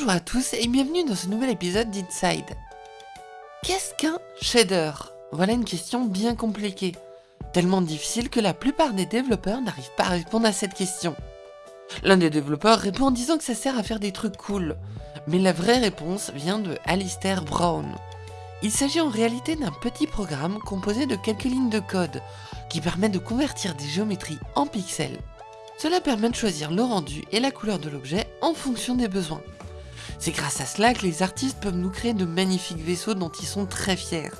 Bonjour à tous et bienvenue dans ce nouvel épisode d'Inside. Qu'est-ce qu'un shader? Voilà une question bien compliquée, tellement difficile que la plupart des développeurs n'arrivent pas à répondre à cette question. L'un des développeurs répond en disant que ça sert à faire des trucs cool, mais la vraie réponse vient de Alistair Brown. Il s'agit en réalité d'un petit programme composé de quelques lignes de code qui permet de convertir des géométries en pixels cela permet de choisir le rendu et la couleur de l'objet en fonction des besoins. C'est grâce à cela que les artistes peuvent nous créer de magnifiques vaisseaux dont ils sont très fiers.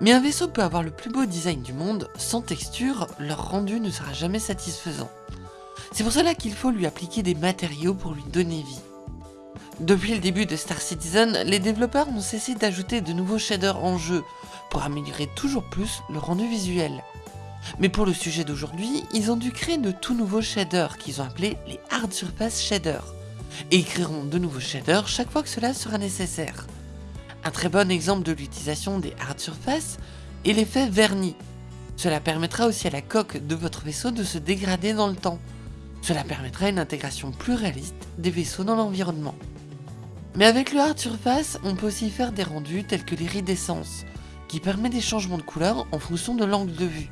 Mais un vaisseau peut avoir le plus beau design du monde, sans texture, leur rendu ne sera jamais satisfaisant. C'est pour cela qu'il faut lui appliquer des matériaux pour lui donner vie. Depuis le début de Star Citizen, les développeurs n'ont cessé d'ajouter de nouveaux shaders en jeu, pour améliorer toujours plus le rendu visuel. Mais pour le sujet d'aujourd'hui, ils ont dû créer de tout nouveaux shaders qu'ils ont appelés les Hard Surface Shaders. Et ils créeront de nouveaux shaders chaque fois que cela sera nécessaire. Un très bon exemple de l'utilisation des Hard Surface est l'effet vernis. Cela permettra aussi à la coque de votre vaisseau de se dégrader dans le temps. Cela permettra une intégration plus réaliste des vaisseaux dans l'environnement. Mais avec le Hard Surface, on peut aussi faire des rendus tels que l'iridescence, qui permet des changements de couleur en fonction de l'angle de vue.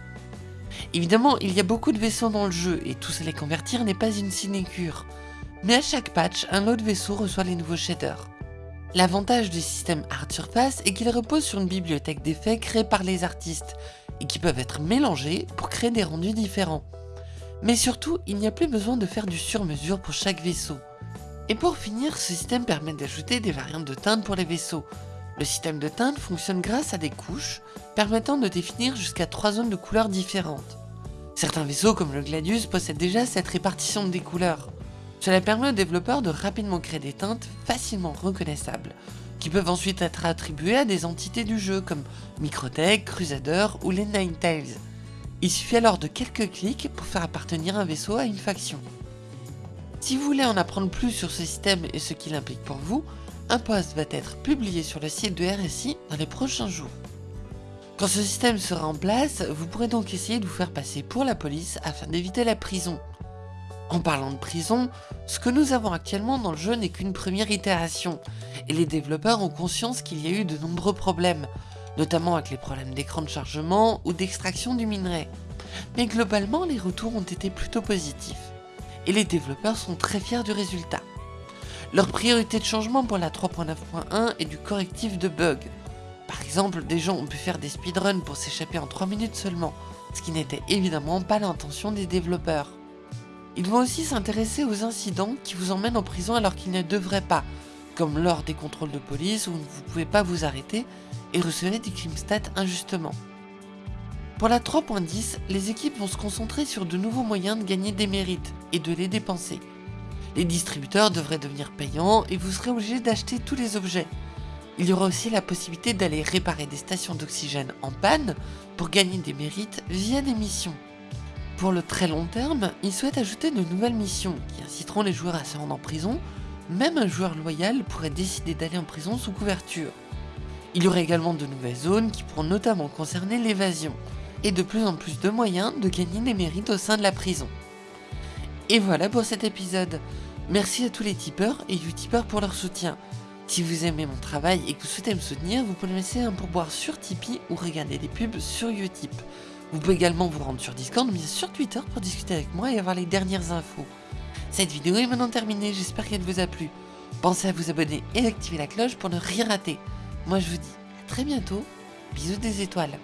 Évidemment, il y a beaucoup de vaisseaux dans le jeu et tous les convertir n'est pas une sinécure. Mais à chaque patch, un autre vaisseau reçoit les nouveaux shaders. L'avantage du système Art Surface est qu'il repose sur une bibliothèque d'effets créée par les artistes et qui peuvent être mélangés pour créer des rendus différents. Mais surtout, il n'y a plus besoin de faire du sur-mesure pour chaque vaisseau. Et pour finir, ce système permet d'ajouter des variantes de teintes pour les vaisseaux, le système de teinte fonctionne grâce à des couches permettant de définir jusqu'à 3 zones de couleurs différentes. Certains vaisseaux comme le Gladius possèdent déjà cette répartition des couleurs. Cela permet aux développeurs de rapidement créer des teintes facilement reconnaissables, qui peuvent ensuite être attribuées à des entités du jeu comme Microtech, Crusader ou les Ninetales. Il suffit alors de quelques clics pour faire appartenir un vaisseau à une faction. Si vous voulez en apprendre plus sur ce système et ce qu'il implique pour vous, un post va être publié sur le site de RSI dans les prochains jours. Quand ce système sera en place, vous pourrez donc essayer de vous faire passer pour la police afin d'éviter la prison. En parlant de prison, ce que nous avons actuellement dans le jeu n'est qu'une première itération, et les développeurs ont conscience qu'il y a eu de nombreux problèmes, notamment avec les problèmes d'écran de chargement ou d'extraction du minerai. Mais globalement, les retours ont été plutôt positifs, et les développeurs sont très fiers du résultat. Leur priorité de changement pour la 3.9.1 est du correctif de bugs. Par exemple, des gens ont pu faire des speedruns pour s'échapper en 3 minutes seulement, ce qui n'était évidemment pas l'intention des développeurs. Ils vont aussi s'intéresser aux incidents qui vous emmènent en prison alors qu'ils ne devraient pas, comme lors des contrôles de police où vous ne pouvez pas vous arrêter et recevez des crime stats injustement. Pour la 3.10, les équipes vont se concentrer sur de nouveaux moyens de gagner des mérites et de les dépenser. Les distributeurs devraient devenir payants et vous serez obligé d'acheter tous les objets. Il y aura aussi la possibilité d'aller réparer des stations d'oxygène en panne pour gagner des mérites via des missions. Pour le très long terme, ils souhaitent ajouter de nouvelles missions qui inciteront les joueurs à se rendre en prison, même un joueur loyal pourrait décider d'aller en prison sous couverture. Il y aura également de nouvelles zones qui pourront notamment concerner l'évasion, et de plus en plus de moyens de gagner des mérites au sein de la prison. Et voilà pour cet épisode. Merci à tous les tipeurs et utipeurs pour leur soutien. Si vous aimez mon travail et que vous souhaitez me soutenir, vous pouvez me laisser un pourboire sur Tipeee ou regarder des pubs sur Utip. Vous pouvez également vous rendre sur Discord ou bien sur Twitter pour discuter avec moi et avoir les dernières infos. Cette vidéo est maintenant terminée, j'espère qu'elle vous a plu. Pensez à vous abonner et activer la cloche pour ne rien rater. Moi je vous dis à très bientôt, bisous des étoiles.